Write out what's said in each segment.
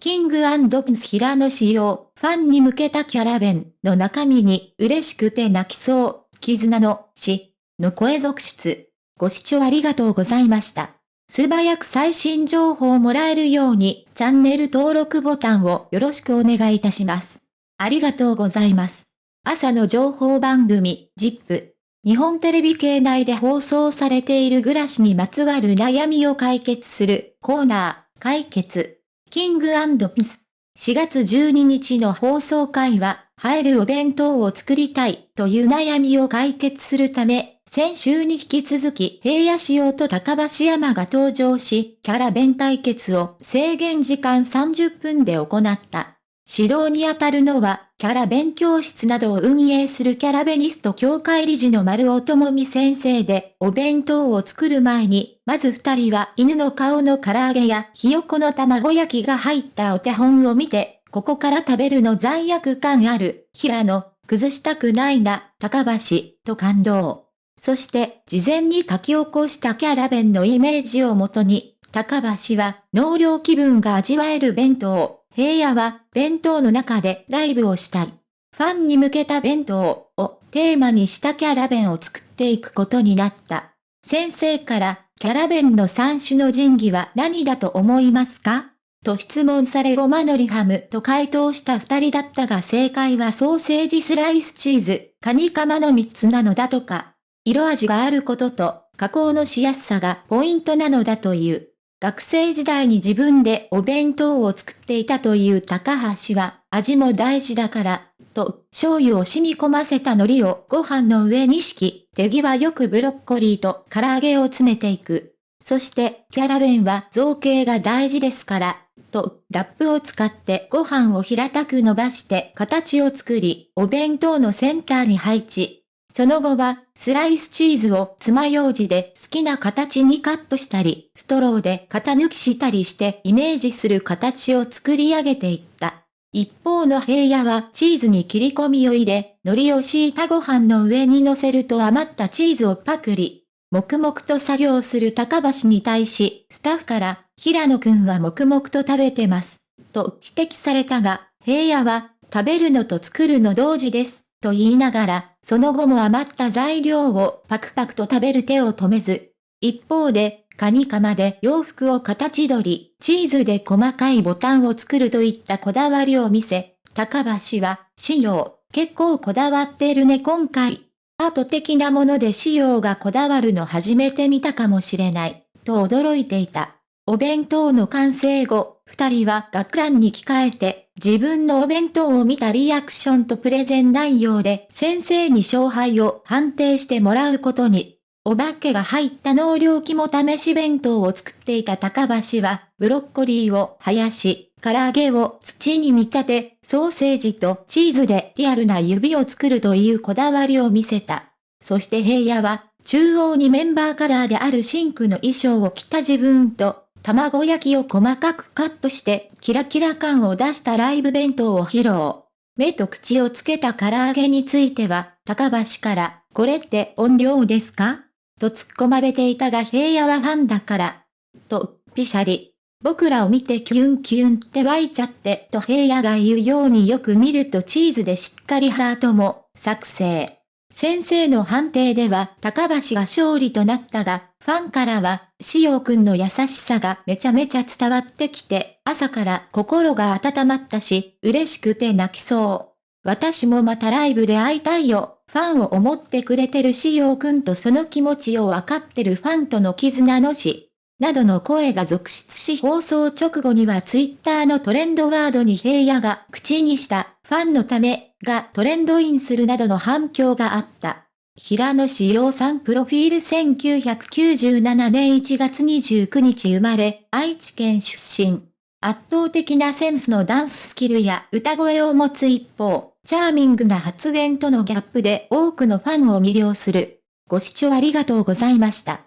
キングピンス平野仕様、ファンに向けたキャラ弁の中身に嬉しくて泣きそう、絆の死の声続出。ご視聴ありがとうございました。素早く最新情報をもらえるようにチャンネル登録ボタンをよろしくお願いいたします。ありがとうございます。朝の情報番組、ZIP。日本テレビ系内で放送されている暮らしにまつわる悩みを解決するコーナー、解決。キングピス。4月12日の放送会は、入るお弁当を作りたいという悩みを解決するため、先週に引き続き平野仕様と高橋山が登場し、キャラ弁対決を制限時間30分で行った。指導にあたるのは、キャラ弁教室などを運営するキャラベニスト協会理事の丸尾智美先生で、お弁当を作る前に、まず二人は犬の顔の唐揚げやひよこの卵焼きが入ったお手本を見て、ここから食べるの罪悪感ある、平野、崩したくないな、高橋、と感動。そして、事前に書き起こしたキャラ弁のイメージをもとに、高橋は、納涼気分が味わえる弁当、平野は弁当の中でライブをしたい。ファンに向けた弁当をテーマにしたキャラ弁を作っていくことになった。先生からキャラ弁の三種の神器は何だと思いますか？と質問されごまのりハムと回答した二人だったが正解はソーセージスライスチーズ、カニカマの三つなのだとか。色味があることと加工のしやすさがポイントなのだという。学生時代に自分でお弁当を作っていたという高橋は、味も大事だから、と、醤油を染み込ませた海苔をご飯の上に敷き、手際よくブロッコリーと唐揚げを詰めていく。そして、キャラ弁は造形が大事ですから、と、ラップを使ってご飯を平たく伸ばして形を作り、お弁当のセンターに配置。その後は、スライスチーズを爪楊枝で好きな形にカットしたり、ストローで型抜きしたりしてイメージする形を作り上げていった。一方の平野はチーズに切り込みを入れ、海苔を敷いたご飯の上に乗せると余ったチーズをパクリ。黙々と作業する高橋に対し、スタッフから、平野くんは黙々と食べてます。と指摘されたが、平野は、食べるのと作るの同時です。と言いながら、その後も余った材料をパクパクと食べる手を止めず。一方で、カニカマで洋服を形取り、チーズで細かいボタンを作るといったこだわりを見せ、高橋は、仕様、結構こだわってるね今回。アート的なもので仕様がこだわるの初めて見たかもしれない、と驚いていた。お弁当の完成後、二人は学ランに着替えて、自分のお弁当を見たリアクションとプレゼン内容で先生に勝敗を判定してもらうことに。お化けが入った納涼機も試し弁当を作っていた高橋は、ブロッコリーを生やし、唐揚げを土に見立て、ソーセージとチーズでリアルな指を作るというこだわりを見せた。そして平野は、中央にメンバーカラーであるシンクの衣装を着た自分と、卵焼きを細かくカットしてキラキラ感を出したライブ弁当を披露。目と口をつけた唐揚げについては、高橋から、これって音量ですか？と突っ込まれていたが平野はファンだから。と、ピシャリ。僕らを見てキュンキュンって湧いちゃってと平野が言うようによく見るとチーズでしっかりハートも作成。先生の判定では高橋が勝利となったが、ファンからは、しおくんの優しさがめちゃめちゃ伝わってきて、朝から心が温まったし、嬉しくて泣きそう。私もまたライブで会いたいよ。ファンを思ってくれてるしおくんとその気持ちをわかってるファンとの絆のし、などの声が続出し放送直後にはツイッターのトレンドワードに平野が口にしたファンのためがトレンドインするなどの反響があった。平野志陽さんプロフィール1997年1月29日生まれ、愛知県出身。圧倒的なセンスのダンススキルや歌声を持つ一方、チャーミングな発言とのギャップで多くのファンを魅了する。ご視聴ありがとうございました。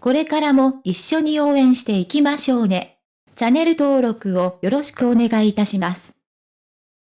これからも一緒に応援していきましょうね。チャンネル登録をよろしくお願いいたします。